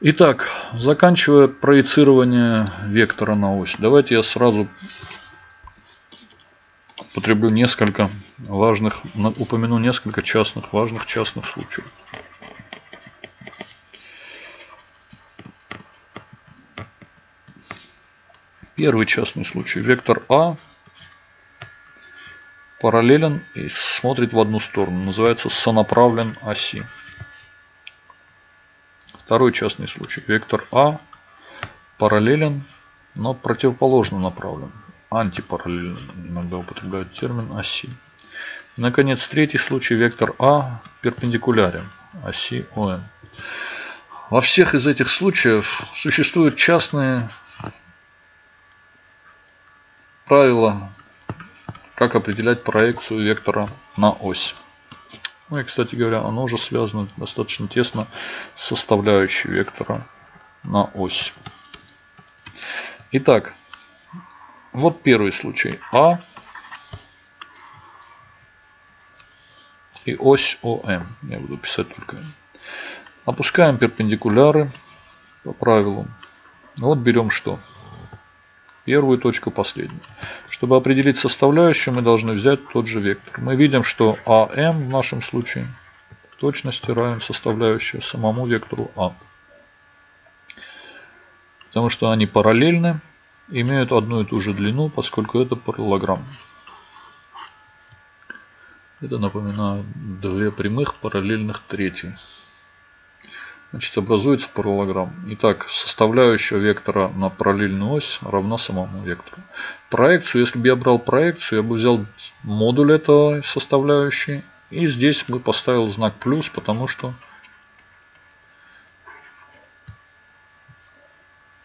Итак, заканчивая проецирование вектора на ось, давайте я сразу употреблю несколько важных, упомяну несколько частных, важных частных случаев. Первый частный случай. Вектор А параллелен и смотрит в одну сторону. Называется сонаправлен оси. Второй частный случай. Вектор А параллелен, но противоположно направлен. Антипараллелен. Иногда употребляют термин оси. Наконец, третий случай. Вектор А перпендикулярен оси ОН. Во всех из этих случаев существуют частные правила, как определять проекцию вектора на ось. Ну и, кстати говоря, оно уже связано достаточно тесно с составляющей вектора на ось. Итак, вот первый случай. А и ось ОМ. Я буду писать только. Опускаем перпендикуляры по правилу. Вот берем что? Первую точку, последнюю. Чтобы определить составляющую, мы должны взять тот же вектор. Мы видим, что АМ в нашем случае в точности равен составляющей самому вектору А. Потому что они параллельны, имеют одну и ту же длину, поскольку это параллелограмм. Это, напоминаю, две прямых параллельных трети. Значит, образуется параллелограмм. Итак, составляющая вектора на параллельную ось равна самому вектору. Проекцию, если бы я брал проекцию, я бы взял модуль этой составляющей. И здесь бы поставил знак плюс, потому что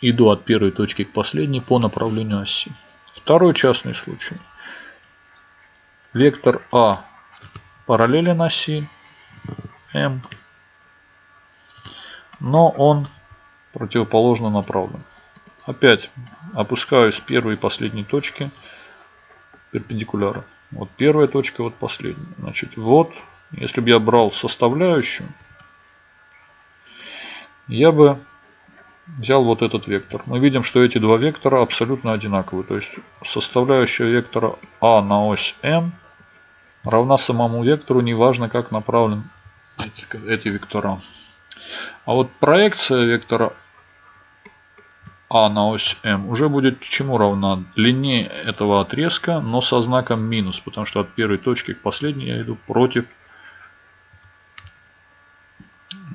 иду от первой точки к последней по направлению оси. Второй частный случай. Вектор А параллелен оси М но он противоположно направлен. Опять опускаюсь первой и последней точки перпендикуляра. Вот первая точка, вот последняя. Значит, вот, если бы я брал составляющую, я бы взял вот этот вектор. Мы видим, что эти два вектора абсолютно одинаковые. То есть составляющая вектора А на ось М равна самому вектору, неважно как направлен эти, эти вектора. А вот проекция вектора А на ось М уже будет чему равна? Длине этого отрезка, но со знаком минус, потому что от первой точки к последней я иду против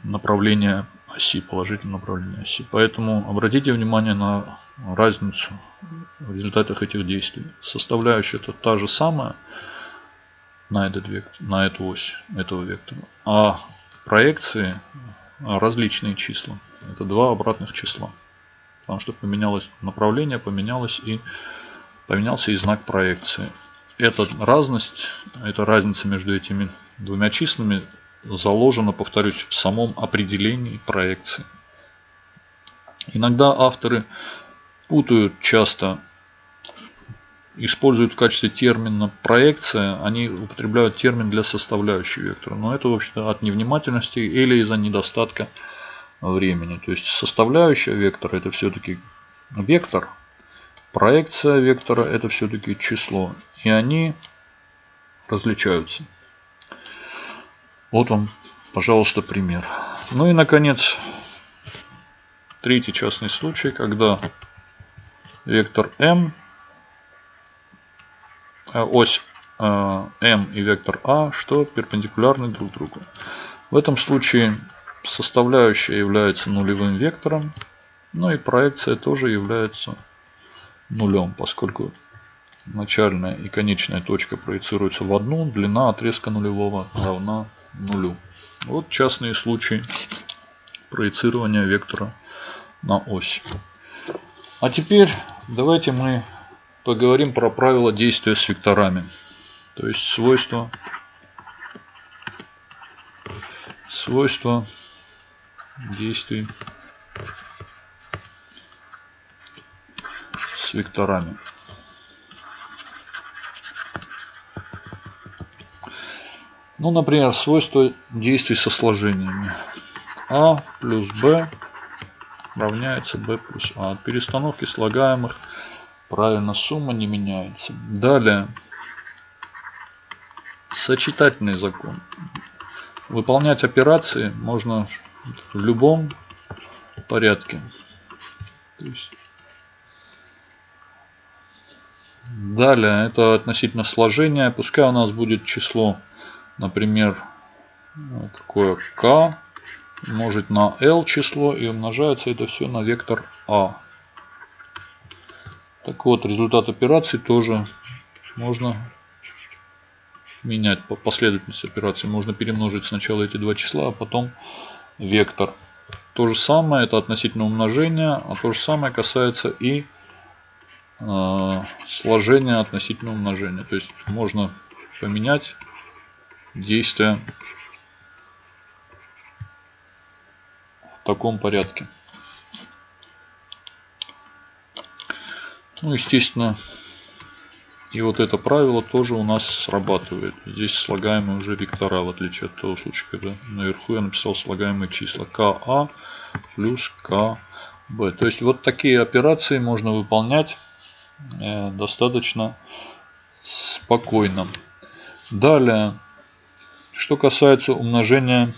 направления оси, положительного направления оси. Поэтому обратите внимание на разницу в результатах этих действий. Составляющая это та же самая на, этот вектор, на эту ось этого вектора, а проекции различные числа. Это два обратных числа. Потому что поменялось направление, поменялось и поменялся и знак проекции. Эта разность, эта разница между этими двумя числами заложена, повторюсь, в самом определении проекции. Иногда авторы путают часто используют в качестве термина проекция, они употребляют термин для составляющей вектора. Но это, в общем-то, от невнимательности или из-за недостатка времени. То есть составляющая вектора это все-таки вектор, проекция вектора это все-таки число. И они различаются. Вот вам, пожалуйста, пример. Ну и, наконец, третий частный случай, когда вектор m ось э, m и вектор a, что перпендикулярны друг другу. В этом случае составляющая является нулевым вектором, ну и проекция тоже является нулем, поскольку начальная и конечная точка проецируются в одну, длина отрезка нулевого равна нулю. Вот частные случаи проецирования вектора на ось. А теперь давайте мы поговорим про правила действия с векторами. То есть свойства, свойства действий с векторами. Ну, например, свойства действий со сложениями. А плюс Б равняется b плюс а. От перестановки слагаемых правильно сумма не меняется. Далее. Сочетательный закон. Выполнять операции можно в любом порядке. То есть Далее, это относительно сложения. Пускай у нас будет число, например, какое k умножить на l число и умножается это все на вектор a. Так вот, результат операции тоже можно менять по последовательности операций. Можно перемножить сначала эти два числа, а потом вектор. То же самое, это относительно умножения, а то же самое касается и э, сложения относительно умножения. То есть можно поменять действия в таком порядке. Ну, естественно, и вот это правило тоже у нас срабатывает. Здесь слагаемые уже вектора, в отличие от того случая, когда наверху я написал слагаемые числа. КА плюс КБ. То есть вот такие операции можно выполнять э, достаточно спокойно. Далее, что касается умножения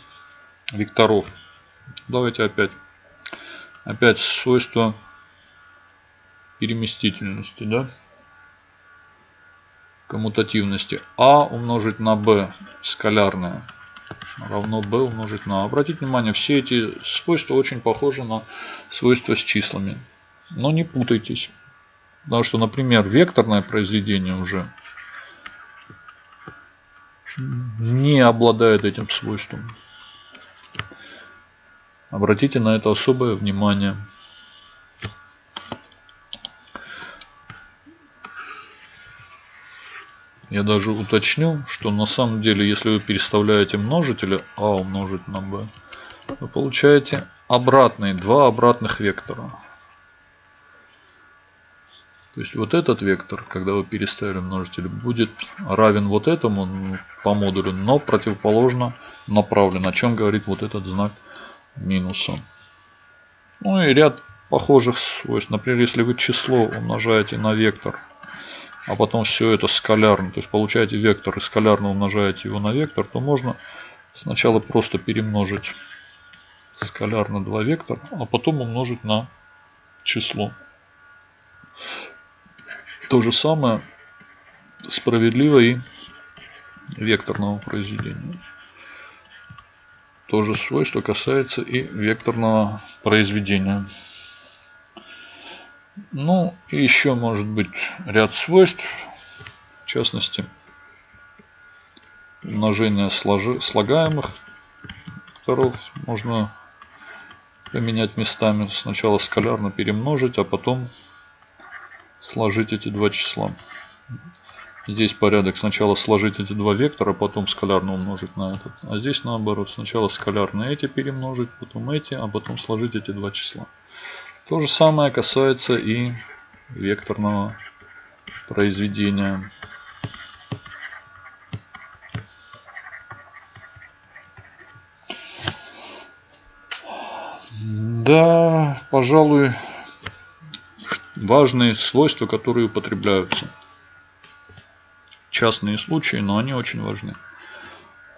векторов. Давайте опять. Опять свойство переместительности. Да? коммутативности а умножить на b скалярное равно b умножить на. Обратите внимание, все эти свойства очень похожи на свойства с числами. Но не путайтесь. Потому что, например, векторное произведение уже не обладает этим свойством. Обратите на это особое внимание. Я даже уточню, что на самом деле, если вы переставляете множители а умножить на b, вы получаете обратные, два обратных вектора. То есть вот этот вектор, когда вы переставили множители, будет равен вот этому по модулю, но противоположно направлен. О чем говорит вот этот знак минуса. Ну и ряд похожих свойств. Например, если вы число умножаете на вектор а потом все это скалярно, то есть получаете вектор и скалярно умножаете его на вектор, то можно сначала просто перемножить скалярно два вектора, а потом умножить на число. То же самое справедливо и векторного произведения. То же свойство касается и векторного произведения. Ну, и еще может быть ряд свойств. В частности, умножение сложи, слагаемых векторов можно поменять местами. Сначала скалярно перемножить, а потом сложить эти два числа. Здесь порядок сначала сложить эти два вектора, потом скалярно умножить на этот. А здесь наоборот. Сначала скалярно эти перемножить, потом эти, а потом сложить эти два числа. То же самое касается и векторного произведения. Да, пожалуй, важные свойства, которые употребляются. Частные случаи, но они очень важны.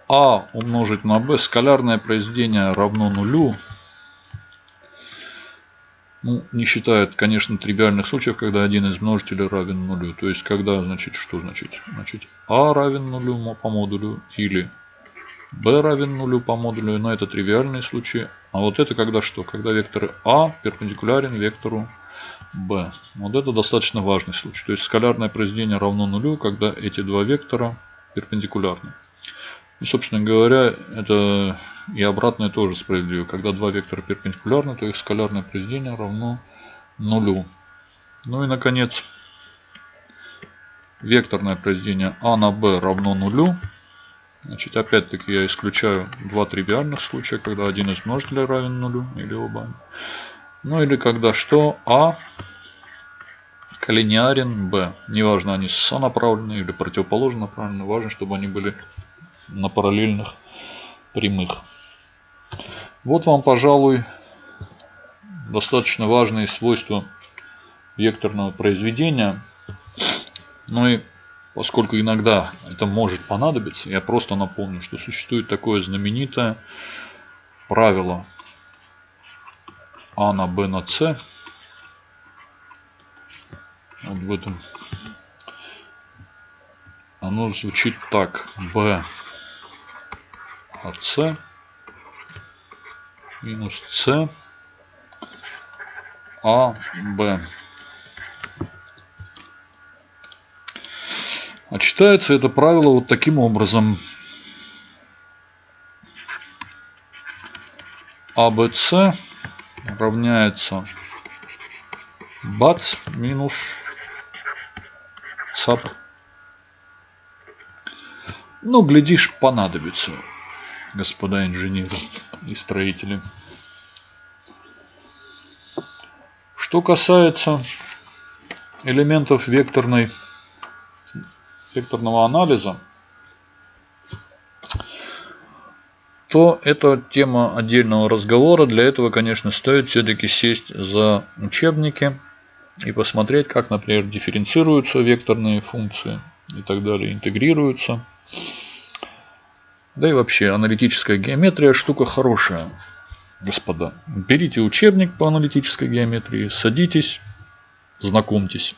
А умножить на b, скалярное произведение равно нулю, ну, не считает, конечно, тривиальных случаев, когда один из множителей равен нулю. То есть, когда, значит, что значит? Значит, а равен нулю по модулю или b равен нулю по модулю. Но это тривиальные случаи. А вот это когда что? Когда вектор а перпендикулярен вектору b. Вот это достаточно важный случай. То есть, скалярное произведение равно нулю, когда эти два вектора перпендикулярны. И, собственно говоря, это и обратное тоже справедливо. Когда два вектора перпендикулярны, то их скалярное произведение равно нулю. Ну и, наконец, векторное произведение а на b равно нулю. Значит, опять-таки я исключаю два тривиальных случая, когда один из множителей равен нулю, или оба. Ну или когда что а коллинеарен b. Неважно, они сонаправлены или противоположно направлены, важно, чтобы они были на параллельных прямых. Вот вам, пожалуй, достаточно важные свойства векторного произведения. Ну и поскольку иногда это может понадобиться, я просто напомню, что существует такое знаменитое правило А на Б на С. Вот в этом оно звучит так. B от С минус С А Б. А читается это правило вот таким образом. АБС равняется БАЦ минус САП. Ну, глядишь, понадобится, господа инженеры и строители. Что касается элементов векторной, векторного анализа, то это тема отдельного разговора. Для этого, конечно, стоит все-таки сесть за учебники и посмотреть, как, например, дифференцируются векторные функции и так далее, интегрируются. Да и вообще, аналитическая геометрия штука хорошая, господа. Берите учебник по аналитической геометрии, садитесь, знакомьтесь.